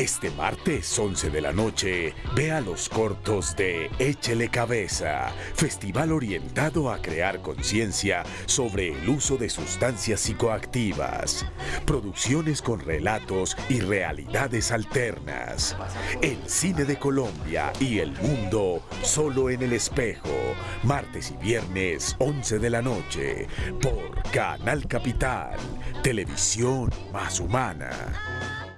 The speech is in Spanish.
Este martes 11 de la noche, vea los cortos de Échele Cabeza, festival orientado a crear conciencia sobre el uso de sustancias psicoactivas, producciones con relatos y realidades alternas, el cine de Colombia y el mundo solo en el espejo, martes y viernes 11 de la noche, por Canal Capital, televisión más humana.